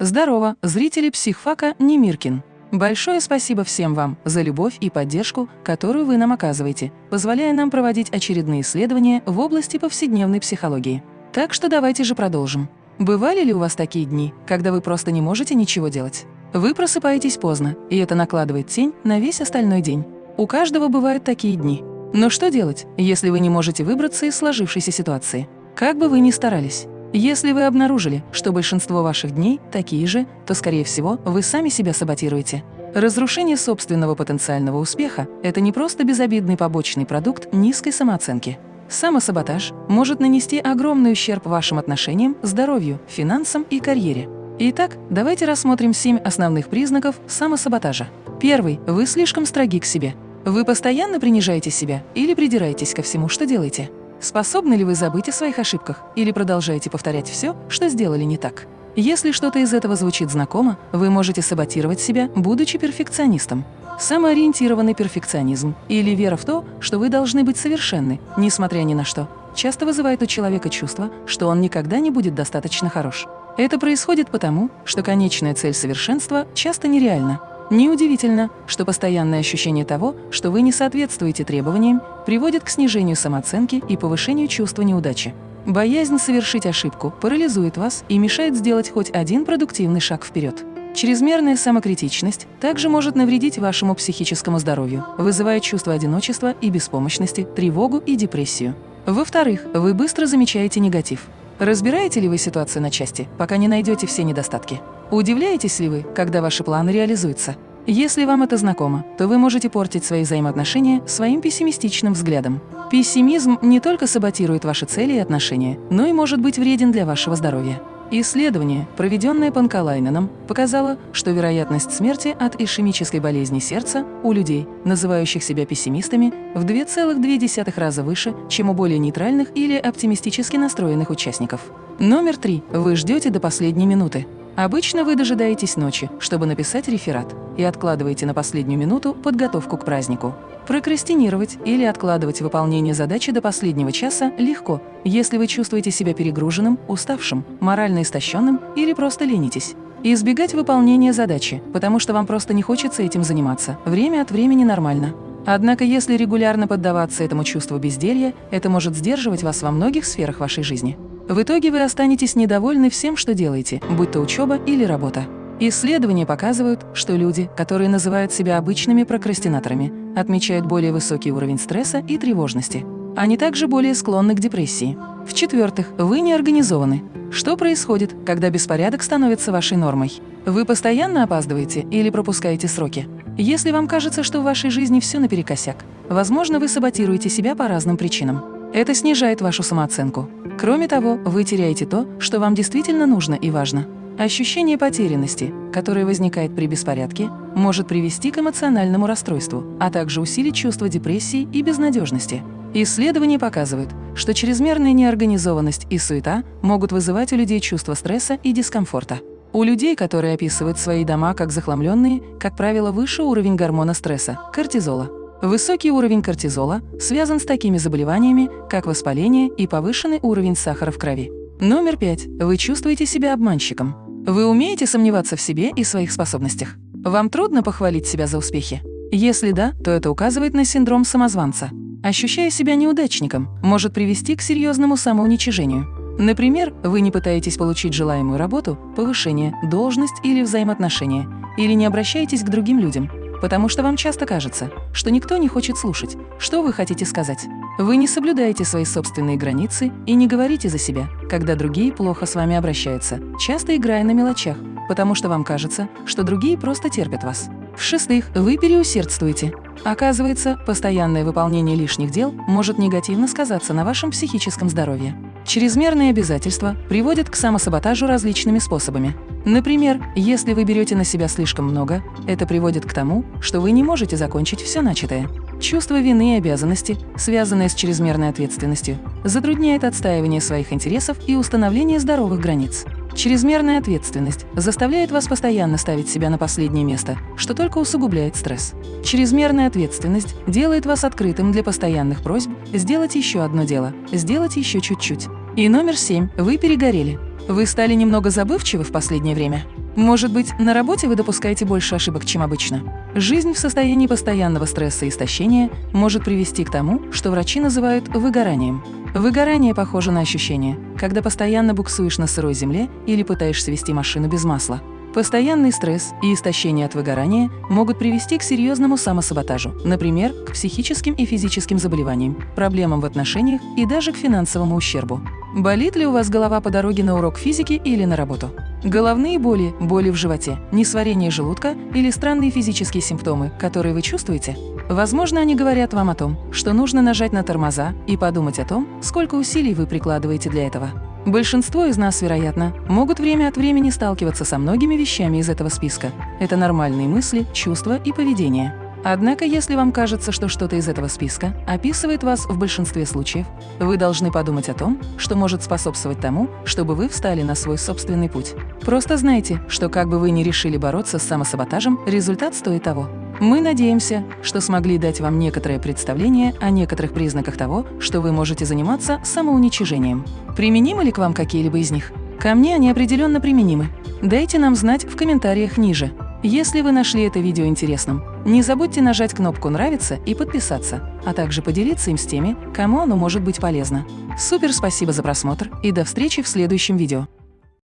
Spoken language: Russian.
Здорово, зрители психфака Немиркин. Большое спасибо всем вам за любовь и поддержку, которую вы нам оказываете, позволяя нам проводить очередные исследования в области повседневной психологии. Так что давайте же продолжим. Бывали ли у вас такие дни, когда вы просто не можете ничего делать? Вы просыпаетесь поздно, и это накладывает тень на весь остальной день. У каждого бывают такие дни. Но что делать, если вы не можете выбраться из сложившейся ситуации? Как бы вы ни старались. Если вы обнаружили, что большинство ваших дней такие же, то, скорее всего, вы сами себя саботируете. Разрушение собственного потенциального успеха – это не просто безобидный побочный продукт низкой самооценки. Самосаботаж может нанести огромный ущерб вашим отношениям, здоровью, финансам и карьере. Итак, давайте рассмотрим семь основных признаков самосаботажа. Первый – вы слишком строги к себе. Вы постоянно принижаете себя или придираетесь ко всему, что делаете. Способны ли вы забыть о своих ошибках или продолжаете повторять все, что сделали не так? Если что-то из этого звучит знакомо, вы можете саботировать себя, будучи перфекционистом. Самоориентированный перфекционизм или вера в то, что вы должны быть совершенны, несмотря ни на что, часто вызывает у человека чувство, что он никогда не будет достаточно хорош. Это происходит потому, что конечная цель совершенства часто нереальна, Неудивительно, что постоянное ощущение того, что вы не соответствуете требованиям, приводит к снижению самооценки и повышению чувства неудачи. Боязнь совершить ошибку парализует вас и мешает сделать хоть один продуктивный шаг вперед. Чрезмерная самокритичность также может навредить вашему психическому здоровью, вызывая чувство одиночества и беспомощности, тревогу и депрессию. Во-вторых, вы быстро замечаете негатив. Разбираете ли вы ситуацию на части, пока не найдете все недостатки? Удивляетесь ли вы, когда ваши планы реализуются? Если вам это знакомо, то вы можете портить свои взаимоотношения своим пессимистичным взглядом. Пессимизм не только саботирует ваши цели и отношения, но и может быть вреден для вашего здоровья. Исследование, проведенное Панкалайненом, показало, что вероятность смерти от ишемической болезни сердца у людей, называющих себя пессимистами, в 2,2 раза выше, чем у более нейтральных или оптимистически настроенных участников. Номер три. Вы ждете до последней минуты. Обычно вы дожидаетесь ночи, чтобы написать реферат, и откладываете на последнюю минуту подготовку к празднику. Прокрастинировать или откладывать выполнение задачи до последнего часа легко, если вы чувствуете себя перегруженным, уставшим, морально истощенным или просто ленитесь. избегать выполнения задачи, потому что вам просто не хочется этим заниматься, время от времени нормально. Однако если регулярно поддаваться этому чувству безделья, это может сдерживать вас во многих сферах вашей жизни. В итоге вы останетесь недовольны всем, что делаете, будь то учеба или работа. Исследования показывают, что люди, которые называют себя обычными прокрастинаторами, отмечают более высокий уровень стресса и тревожности. Они также более склонны к депрессии. В-четвертых, вы не организованы. Что происходит, когда беспорядок становится вашей нормой? Вы постоянно опаздываете или пропускаете сроки? Если вам кажется, что в вашей жизни все наперекосяк, возможно, вы саботируете себя по разным причинам. Это снижает вашу самооценку. Кроме того, вы теряете то, что вам действительно нужно и важно. Ощущение потерянности, которое возникает при беспорядке, может привести к эмоциональному расстройству, а также усилить чувство депрессии и безнадежности. Исследования показывают, что чрезмерная неорганизованность и суета могут вызывать у людей чувство стресса и дискомфорта. У людей, которые описывают свои дома как захламленные, как правило, выше уровень гормона стресса – кортизола. Высокий уровень кортизола связан с такими заболеваниями, как воспаление и повышенный уровень сахара в крови. Номер пять. Вы чувствуете себя обманщиком. Вы умеете сомневаться в себе и своих способностях. Вам трудно похвалить себя за успехи? Если да, то это указывает на синдром самозванца. Ощущая себя неудачником, может привести к серьезному самоуничижению. Например, вы не пытаетесь получить желаемую работу, повышение, должность или взаимоотношения, или не обращаетесь к другим людям, потому что вам часто кажется, что никто не хочет слушать, что вы хотите сказать. Вы не соблюдаете свои собственные границы и не говорите за себя, когда другие плохо с вами обращаются, часто играя на мелочах, потому что вам кажется, что другие просто терпят вас. В-шестых, вы переусердствуете. Оказывается, постоянное выполнение лишних дел может негативно сказаться на вашем психическом здоровье. Чрезмерные обязательства приводят к самосаботажу различными способами. Например, если вы берете на себя слишком много, это приводит к тому, что вы не можете закончить все начатое. Чувство вины и обязанности, связанное с чрезмерной ответственностью, затрудняет отстаивание своих интересов и установление здоровых границ. Чрезмерная ответственность заставляет вас постоянно ставить себя на последнее место, что только усугубляет стресс. Чрезмерная ответственность делает вас открытым для постоянных просьб сделать еще одно дело, сделать еще чуть-чуть. И номер семь. Вы перегорели. Вы стали немного забывчивы в последнее время? Может быть, на работе вы допускаете больше ошибок, чем обычно? Жизнь в состоянии постоянного стресса и истощения может привести к тому, что врачи называют выгоранием. Выгорание похоже на ощущение, когда постоянно буксуешь на сырой земле или пытаешься вести машину без масла. Постоянный стресс и истощение от выгорания могут привести к серьезному самосаботажу, например, к психическим и физическим заболеваниям, проблемам в отношениях и даже к финансовому ущербу. Болит ли у вас голова по дороге на урок физики или на работу? Головные боли, боли в животе, несварение желудка или странные физические симптомы, которые вы чувствуете? Возможно, они говорят вам о том, что нужно нажать на тормоза и подумать о том, сколько усилий вы прикладываете для этого. Большинство из нас, вероятно, могут время от времени сталкиваться со многими вещами из этого списка. Это нормальные мысли, чувства и поведение. Однако, если вам кажется, что что-то из этого списка описывает вас в большинстве случаев, вы должны подумать о том, что может способствовать тому, чтобы вы встали на свой собственный путь. Просто знайте, что как бы вы ни решили бороться с самосаботажем, результат стоит того. Мы надеемся, что смогли дать вам некоторое представление о некоторых признаках того, что вы можете заниматься самоуничижением. Применимы ли к вам какие-либо из них? Ко мне они определенно применимы. Дайте нам знать в комментариях ниже. Если вы нашли это видео интересным, не забудьте нажать кнопку «Нравится» и подписаться, а также поделиться им с теми, кому оно может быть полезно. Супер спасибо за просмотр и до встречи в следующем видео.